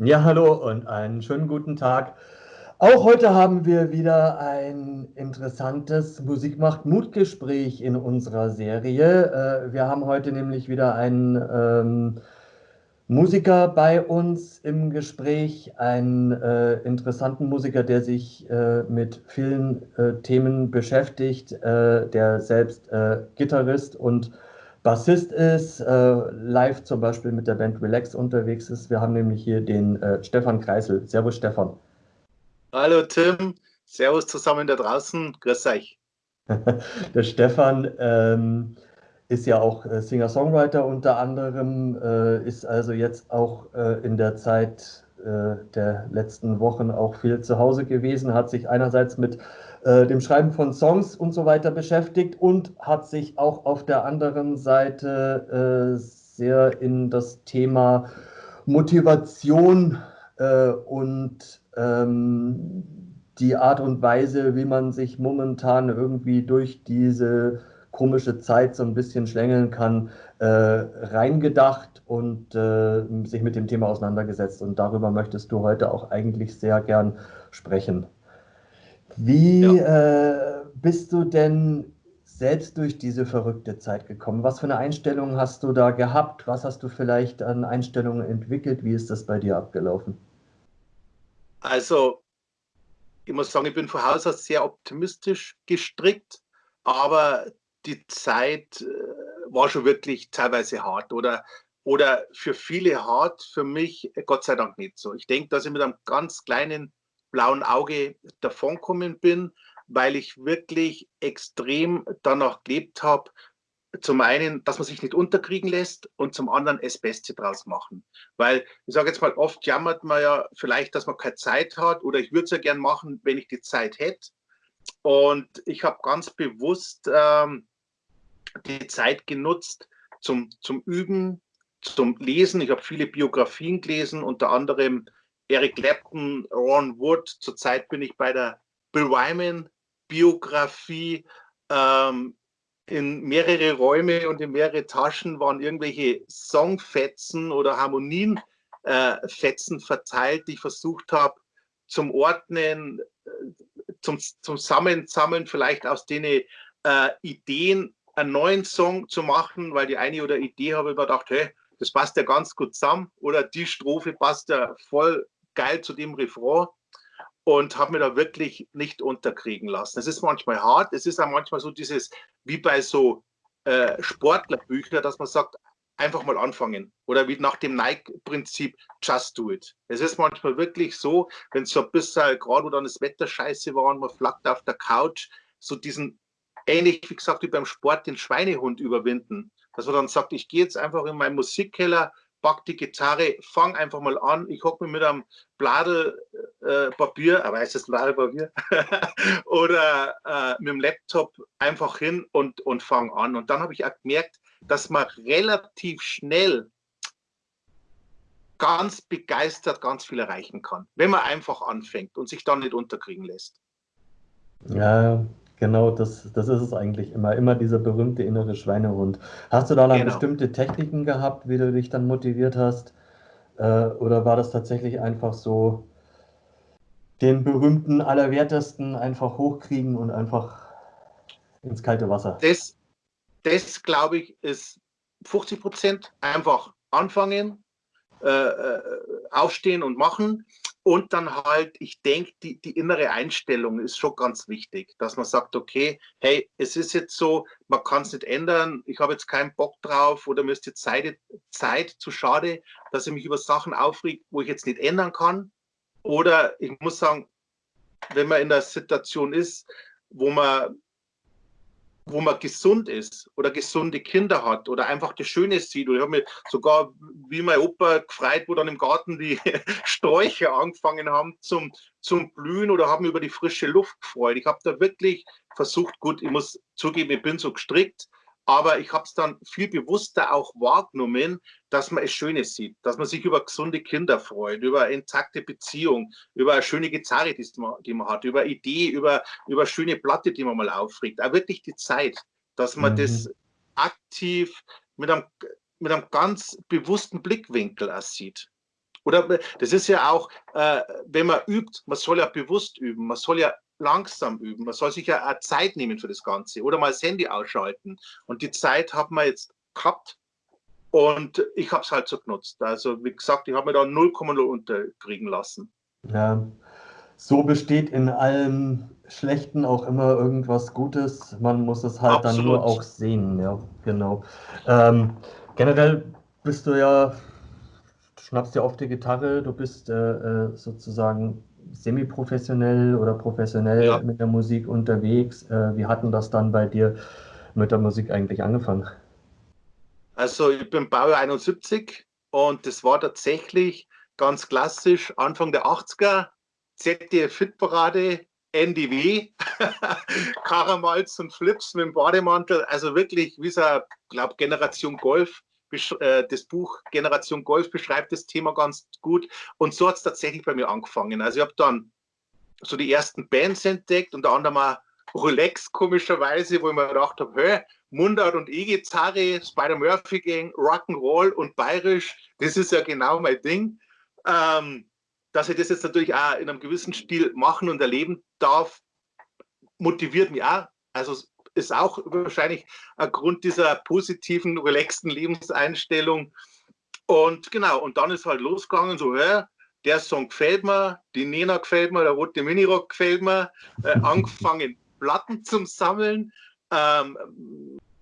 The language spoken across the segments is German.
Ja, hallo und einen schönen guten Tag. Auch heute haben wir wieder ein interessantes Musik macht Mut-Gespräch in unserer Serie. Äh, wir haben heute nämlich wieder einen ähm, Musiker bei uns im Gespräch, einen äh, interessanten Musiker, der sich äh, mit vielen äh, Themen beschäftigt, äh, der selbst äh, Gitarrist und Bassist ist, äh, live zum Beispiel mit der Band Relax unterwegs ist. Wir haben nämlich hier den äh, Stefan Kreisel. Servus Stefan. Hallo Tim, Servus zusammen da draußen, grüß euch. der Stefan ähm, ist ja auch äh, Singer-Songwriter unter anderem, äh, ist also jetzt auch äh, in der Zeit äh, der letzten Wochen auch viel zu Hause gewesen, hat sich einerseits mit äh, dem Schreiben von Songs und so weiter beschäftigt und hat sich auch auf der anderen Seite äh, sehr in das Thema Motivation äh, und ähm, die Art und Weise, wie man sich momentan irgendwie durch diese komische Zeit so ein bisschen schlängeln kann, äh, reingedacht und äh, sich mit dem Thema auseinandergesetzt. Und darüber möchtest du heute auch eigentlich sehr gern sprechen. Wie ja. äh, bist du denn selbst durch diese verrückte Zeit gekommen? Was für eine Einstellung hast du da gehabt? Was hast du vielleicht an Einstellungen entwickelt? Wie ist das bei dir abgelaufen? Also, ich muss sagen, ich bin von Haus aus sehr optimistisch gestrickt, aber die Zeit äh, war schon wirklich teilweise hart oder, oder für viele hart, für mich Gott sei Dank nicht so. Ich denke, dass ich mit einem ganz kleinen blauen Auge davonkommen bin, weil ich wirklich extrem danach gelebt habe, zum einen, dass man sich nicht unterkriegen lässt und zum anderen das Beste draus machen. Weil ich sage jetzt mal, oft jammert man ja vielleicht, dass man keine Zeit hat oder ich würde es ja gern machen, wenn ich die Zeit hätte. Und ich habe ganz bewusst ähm, die Zeit genutzt zum, zum Üben, zum Lesen. Ich habe viele Biografien gelesen, unter anderem Eric Clapton, Ron Wood. Zurzeit bin ich bei der Bill Wyman Biografie. Ähm, in mehrere Räume und in mehrere Taschen waren irgendwelche Songfetzen oder Harmonienfetzen äh, verteilt, die ich versucht habe zum Ordnen, äh, zum, zum Sammeln, vielleicht aus denen äh, Ideen einen neuen Song zu machen, weil die eine oder Idee habe ich mir gedacht, hey, das passt ja ganz gut zusammen oder die Strophe passt ja voll geil zu dem Refrain und habe mir da wirklich nicht unterkriegen lassen. Es ist manchmal hart, es ist auch manchmal so dieses, wie bei so äh, Sportlerbüchern, dass man sagt, einfach mal anfangen. Oder wie nach dem Nike-Prinzip, just do it. Es ist manchmal wirklich so, wenn es so ein bisschen, gerade wo dann das Wetter scheiße war und man flackt auf der Couch, so diesen, ähnlich wie gesagt, wie beim Sport, den Schweinehund überwinden. Dass man dann sagt, ich gehe jetzt einfach in meinen Musikkeller, pack die Gitarre, fang einfach mal an. Ich hocke mir mit einem Bladel äh, Papier, aber heißt das Bladel Papier? oder äh, mit dem Laptop einfach hin und, und fang an. Und dann habe ich auch gemerkt, dass man relativ schnell ganz begeistert ganz viel erreichen kann, wenn man einfach anfängt und sich dann nicht unterkriegen lässt. Ja, Genau, das, das ist es eigentlich immer. Immer dieser berühmte innere Schweinehund. Hast du da dann genau. bestimmte Techniken gehabt, wie du dich dann motiviert hast? Äh, oder war das tatsächlich einfach so, den berühmten Allerwertesten einfach hochkriegen und einfach ins kalte Wasser? Das, das glaube ich, ist 50 Prozent einfach anfangen, äh, äh, aufstehen und machen. Und dann halt, ich denke, die, die innere Einstellung ist schon ganz wichtig, dass man sagt, okay, hey, es ist jetzt so, man kann es nicht ändern, ich habe jetzt keinen Bock drauf oder mir ist die Zeit, Zeit zu schade, dass ich mich über Sachen aufregt, wo ich jetzt nicht ändern kann. Oder ich muss sagen, wenn man in der Situation ist, wo man wo man gesund ist oder gesunde Kinder hat oder einfach das Schöne sieht. Und ich habe mich sogar, wie mein Opa gefreut, wo dann im Garten die Sträucher angefangen haben zum, zum Blühen oder haben über die frische Luft gefreut. Ich habe da wirklich versucht, gut, ich muss zugeben, ich bin so gestrickt, aber ich habe es dann viel bewusster auch wahrgenommen, dass man es Schönes sieht, dass man sich über gesunde Kinder freut, über eine intakte Beziehung, über eine schöne Gitarre, die man, die man hat, über Idee, über, über schöne Platte, die man mal aufregt. Auch wirklich die Zeit, dass man mhm. das aktiv mit einem, mit einem ganz bewussten Blickwinkel auch sieht. Oder das ist ja auch, äh, wenn man übt, man soll ja bewusst üben, man soll ja langsam üben, man soll sich ja auch Zeit nehmen für das Ganze oder mal das Handy ausschalten. Und die Zeit hat man jetzt gehabt und ich habe es halt so genutzt. Also wie gesagt, ich habe mir da 0,0 unterkriegen lassen. Ja, so besteht in allem Schlechten auch immer irgendwas Gutes. Man muss es halt Absolut. dann nur auch sehen, ja, genau. Ähm, generell bist du ja, du schnappst ja oft die Gitarre, du bist äh, äh sozusagen semi-professionell oder professionell ja. mit der Musik unterwegs. Äh, wie hatten das dann bei dir mit der Musik eigentlich angefangen? Also ich bin Baujahr 71 und das war tatsächlich ganz klassisch Anfang der 80er, ZDF Fitparade, NDW, Karamalz und Flips mit dem Bademantel, also wirklich wie so, glaube Generation Golf. Äh, das Buch Generation Golf beschreibt das Thema ganz gut und so hat es tatsächlich bei mir angefangen. Also ich habe dann so die ersten Bands entdeckt, unter anderem auch Rolex komischerweise, wo ich mir gedacht habe, hey, Mundart und E-Gitarre, Spider Murphy Gang, Rock'n'Roll und Bayerisch, das ist ja genau mein Ding. Ähm, dass ich das jetzt natürlich auch in einem gewissen Stil machen und erleben darf, motiviert mich auch. Also ist auch wahrscheinlich ein Grund dieser positiven, relaxten Lebenseinstellung. Und genau, und dann ist halt losgegangen, so, hä, der Song gefällt mir, die Nena gefällt mir, der rote Minirock gefällt mir, äh, angefangen Platten zum Sammeln. Ähm,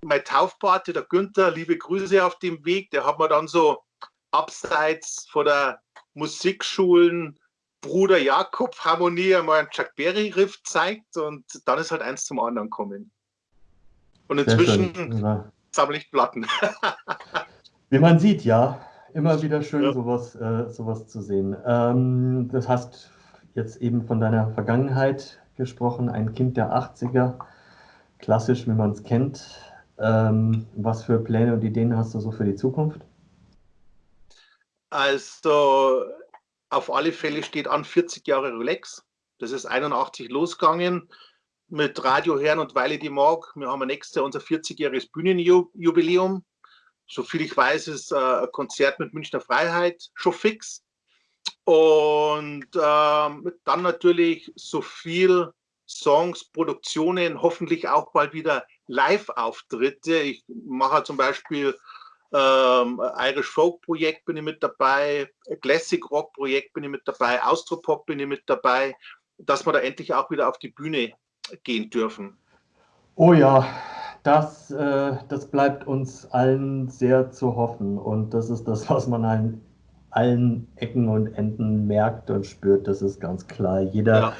mein Taufpate, der Günther, liebe Grüße auf dem Weg, der hat mir dann so abseits von der Musikschulen Bruder Jakob Harmonie einmal einen Chuck Berry Riff zeigt und dann ist halt eins zum anderen kommen. Und inzwischen ja. sammle ich Platten. Wie man sieht, ja, immer wieder schön, ja. sowas, äh, sowas zu sehen. Ähm, das hast jetzt eben von deiner Vergangenheit gesprochen, ein Kind der 80er, klassisch, wie man es kennt. Ähm, was für Pläne und Ideen hast du so für die Zukunft? Also auf alle Fälle steht an 40 Jahre Rolex. Das ist 81 losgegangen mit Radio Herren und Weile die Mark. Wir haben nächstes Jahr unser 40-jähriges Bühnenjubiläum. Soviel ich weiß, ist äh, ein Konzert mit Münchner Freiheit schon fix. Und ähm, dann natürlich so viel Songs, Produktionen, hoffentlich auch bald wieder Live-Auftritte. Ich mache zum Beispiel ähm, Irish Folk Projekt bin ich mit dabei, Classic Rock Projekt bin ich mit dabei, Austropop bin ich mit dabei, dass wir da endlich auch wieder auf die Bühne gehen dürfen. Oh ja, das, äh, das bleibt uns allen sehr zu hoffen und das ist das, was man an allen Ecken und Enden merkt und spürt, das ist ganz klar. Jeder ja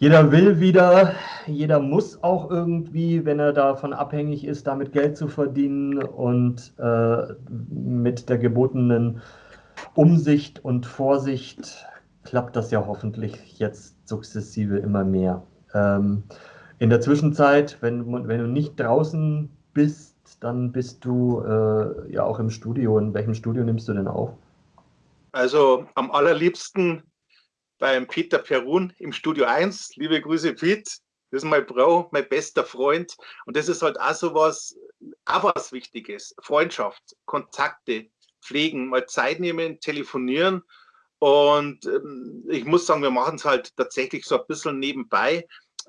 jeder will wieder, jeder muss auch irgendwie, wenn er davon abhängig ist, damit Geld zu verdienen und äh, mit der gebotenen Umsicht und Vorsicht klappt das ja hoffentlich jetzt sukzessive immer mehr. Ähm, in der Zwischenzeit, wenn, wenn du nicht draußen bist, dann bist du äh, ja auch im Studio. In welchem Studio nimmst du denn auf? Also am allerliebsten beim Peter Perun im Studio 1. Liebe Grüße, Pete. Das ist mein Bro, mein bester Freund. Und das ist halt auch so was, auch was Wichtiges. Freundschaft, Kontakte pflegen, mal Zeit nehmen, telefonieren. Und ähm, ich muss sagen, wir machen es halt tatsächlich so ein bisschen nebenbei.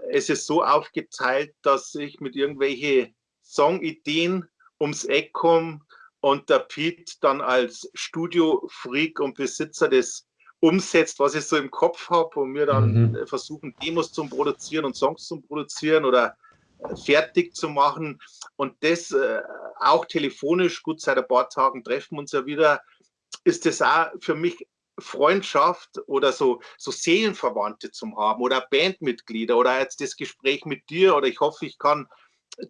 Es ist so aufgeteilt, dass ich mit irgendwelchen Songideen ums Eck komme und der Pete dann als Studio-Freak und Besitzer des umsetzt, was ich so im Kopf habe und wir dann mhm. versuchen, Demos zu produzieren und Songs zu produzieren oder äh, fertig zu machen. Und das äh, auch telefonisch, gut, seit ein paar Tagen treffen wir uns ja wieder, ist das auch für mich Freundschaft oder so, so Seelenverwandte zu haben oder Bandmitglieder oder jetzt das Gespräch mit dir oder ich hoffe, ich kann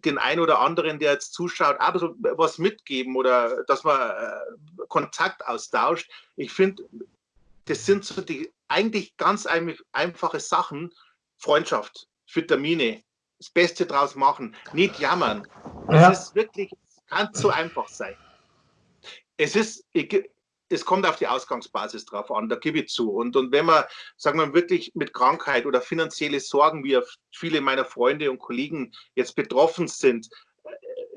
den einen oder anderen, der jetzt zuschaut, auch so was mitgeben oder dass man äh, Kontakt austauscht. Ich finde, das sind so die eigentlich ganz einfache Sachen. Freundschaft, Vitamine, das Beste draus machen, nicht jammern. Es ja. ist wirklich, kann so einfach sein. Es ist, ich, es kommt auf die Ausgangsbasis drauf an, da gebe ich zu. Und, und wenn man, sagen wir wirklich mit Krankheit oder finanzielle Sorgen, wie viele meiner Freunde und Kollegen jetzt betroffen sind, äh,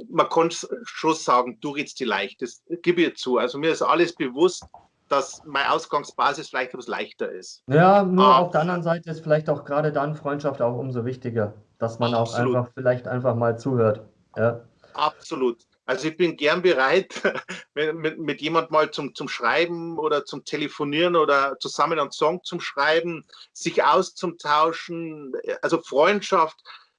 man kann schon sagen, du redest die leicht, das gebe ich zu. Also mir ist alles bewusst, dass meine Ausgangsbasis vielleicht etwas leichter ist. Ja, nur Aber, auf der anderen Seite ist vielleicht auch gerade dann Freundschaft auch umso wichtiger, dass man absolut. auch einfach vielleicht einfach mal zuhört. Ja. Absolut. Also ich bin gern bereit, mit, mit jemand mal zum, zum Schreiben oder zum Telefonieren oder zusammen einen Song zum Schreiben, sich auszutauschen. Also Freundschaft,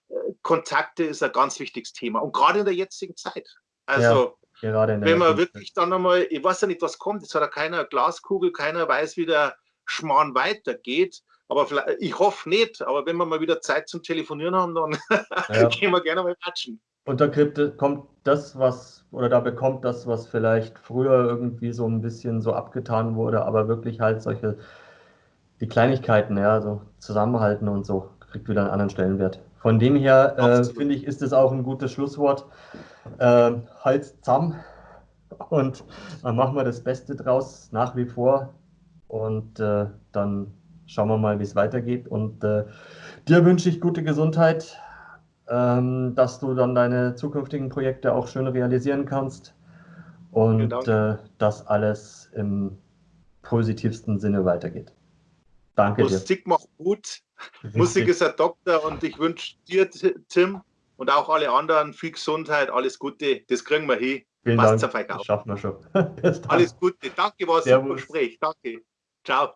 äh, Kontakte ist ein ganz wichtiges Thema. Und gerade in der jetzigen Zeit. Also ja, wenn man wirklich Zeit. dann einmal, ich weiß ja nicht, was kommt, es hat ja keiner Glaskugel, keiner weiß, wie der Schmarrn weitergeht. Aber ich hoffe nicht, aber wenn wir mal wieder Zeit zum Telefonieren haben, dann ja. gehen wir gerne mal quatschen. Und da kommt das, was, oder da bekommt das, was vielleicht früher irgendwie so ein bisschen so abgetan wurde, aber wirklich halt solche, die Kleinigkeiten, ja, so zusammenhalten und so, kriegt wieder einen anderen Stellenwert. Von dem her, äh, finde ich, ist es auch ein gutes Schlusswort. Äh, halt zusammen und dann machen wir das Beste draus nach wie vor und äh, dann schauen wir mal, wie es weitergeht. Und äh, dir wünsche ich gute Gesundheit, dass du dann deine zukünftigen Projekte auch schön realisieren kannst und äh, dass alles im positivsten Sinne weitergeht. Danke Musik dir. Musik macht gut. Richtig. Musik ist ein Doktor und ich wünsche dir, Tim, und auch alle anderen viel Gesundheit, alles Gute. Das kriegen wir hin. Vielen Passt Dank. Das schaffen wir schon. alles Gute. Danke, war ein super Gespräch. Danke. Ciao.